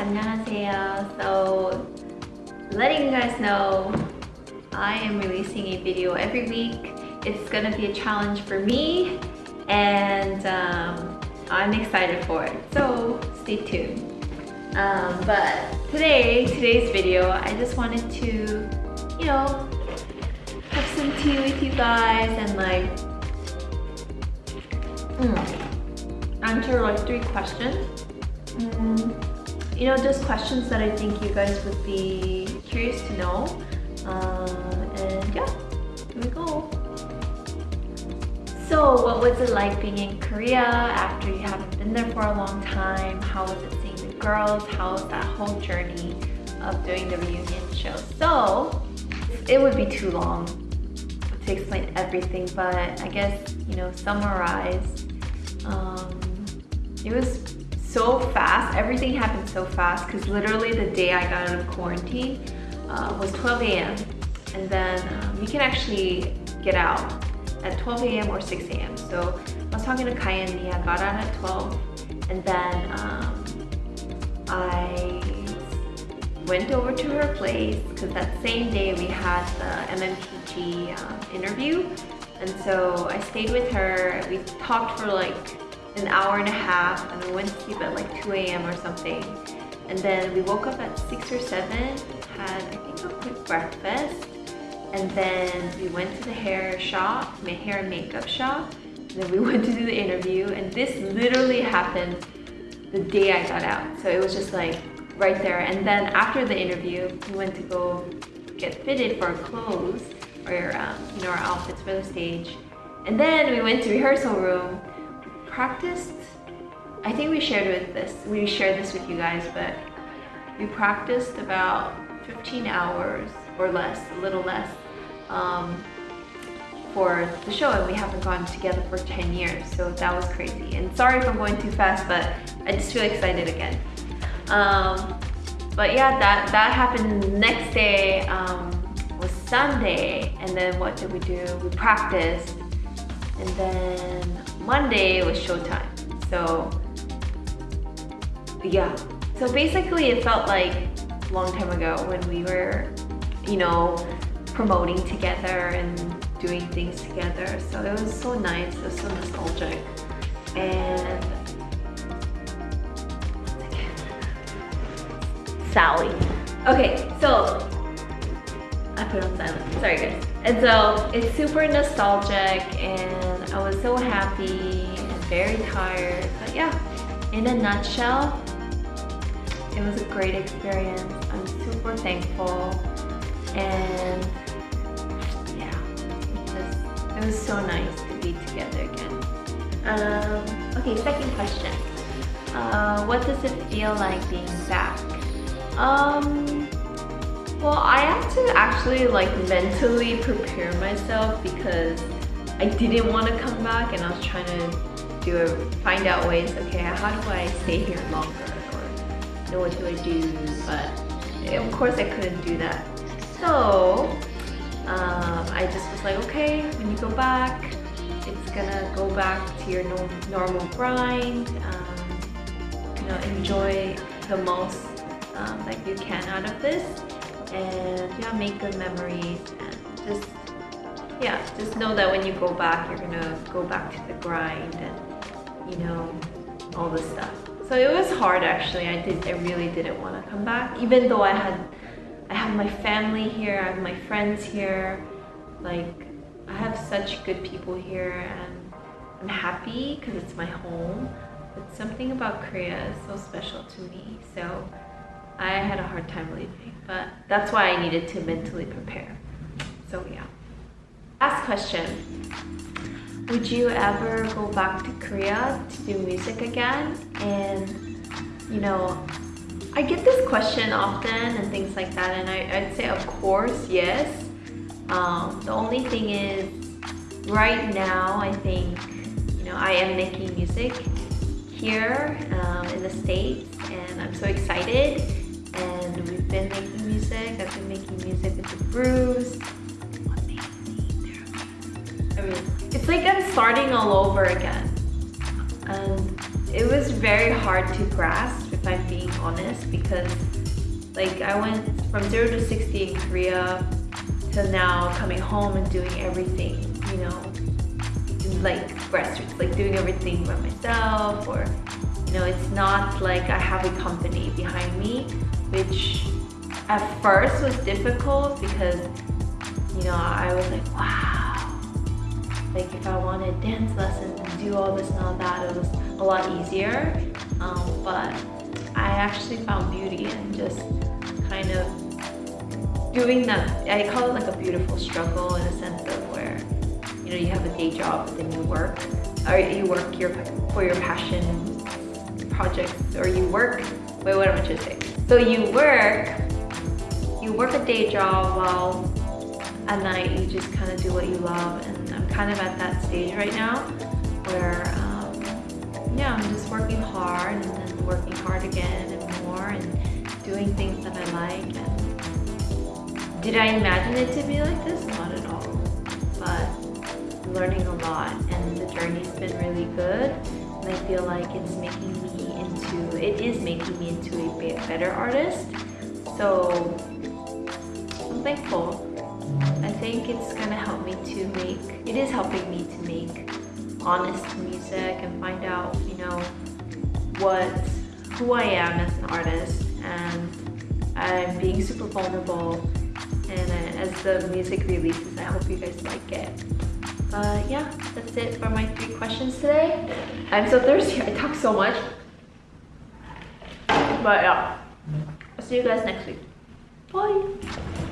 guys, 안녕하세요. So, letting you guys know, I am releasing a video every week. It's gonna be a challenge for me, and um, I'm excited for it. So, stay tuned. Um, but today, today's video, I just wanted to, you know, have some tea with you guys and like, mm, answer like three questions. Mm, you know, just questions that I think you guys would be curious to know. Um, and yeah, here we go. So what was it like being in Korea after you haven't been there for a long time? How was it seeing the girls? How was that whole journey of doing the reunion show? So it would be too long to explain everything, but I guess, you know, summarize. Um, it was so fast. Everything happened so fast because literally the day I got out of quarantine uh, was 12 a.m. And then um, you can actually get out at 12 a.m. or 6 a.m. So I was talking to Kai and Nia, got out at 12 and then um, I went over to her place because that same day we had the MMPG um, interview and so I stayed with her. We talked for like an hour and a half and we went to sleep at like 2 a.m. or something. And then we woke up at 6 or 7, had I think a quick breakfast, and then we went to the hair shop, my hair and makeup shop, and then we went to do the interview and this literally happened the day I got out. So it was just like right there. And then after the interview, we went to go get fitted for our clothes or um, you know our outfits for the stage. And then we went to rehearsal room practiced, I think we shared with this, we shared this with you guys, but we practiced about 15 hours or less, a little less, um, for the show and we haven't gone together for 10 years so that was crazy. And sorry if I'm going too fast but I just feel excited again. Um, but yeah that that happened next day um, was Sunday and then what did we do? We practiced and then Monday was showtime. So yeah. So basically it felt like a long time ago when we were, you know, promoting together and doing things together. So it was so nice, it was so nostalgic. And Sally. Okay, so I put on silent. Sorry guys. And so it's super nostalgic and I was so happy and very tired. But yeah, in a nutshell, it was a great experience. I'm super thankful and yeah, it was, it was so nice to be together again. Um, okay, second question. Uh, what does it feel like being back? Um, well, I had to actually like mentally prepare myself because I didn't want to come back and I was trying to do a, find out ways, okay, how do I stay here longer or know, what do I do? But of course I couldn't do that. So um, I just was like, okay, when you go back, it's gonna go back to your no normal grind. Um, you know, enjoy the most um, that you can out of this and yeah make good memories and just yeah just know that when you go back you're gonna go back to the grind and you know all this stuff. So it was hard actually. I did I really didn't want to come back even though I had I have my family here I have my friends here. Like I have such good people here and I'm happy because it's my home. But something about Korea is so special to me. So I had a hard time leaving, but that's why I needed to mentally prepare. So yeah. Last question. Would you ever go back to Korea to do music again? And you know, I get this question often and things like that and I, would say of course, yes. Um, the only thing is, right now I think, you know, I am making music here um, in the States and I'm so excited and we've been making music. I've been making music with the Brews. I mean, it's like I'm starting all over again. And it was very hard to grasp if I'm being honest, because like I went from zero to 60 in Korea to now coming home and doing everything, you know, like grassroots, like doing everything by myself or, you know, it's not like I have a company behind me, which at first was difficult because, you know, I was like, wow, like if I wanted dance lessons and do all this and all that, it was a lot easier. Um, but I actually found beauty in just kind of doing that. I call it like a beautiful struggle in a sense of where, you know, you have a day job, then you work, or you work your for your passion projects, or you work. Wait, what am I trying to say? So you work, you work a day job while at night you just kind of do what you love, and I'm kind of at that stage right now where. Um, yeah, I'm just working hard and then working hard again and more and doing things that I like. And did I imagine it to be like this? Learning a lot and the journey's been really good. And I feel like it's making me into, it is making me into a better artist. So I'm thankful. I think it's gonna help me to make, it is helping me to make honest music and find out, you know, what, who I am as an artist. And I'm being super vulnerable. And uh, as the music releases, I hope you guys like it. Uh, yeah, that's it for my three questions today. I'm so thirsty, I talk so much. But yeah, I'll see you guys next week. Bye.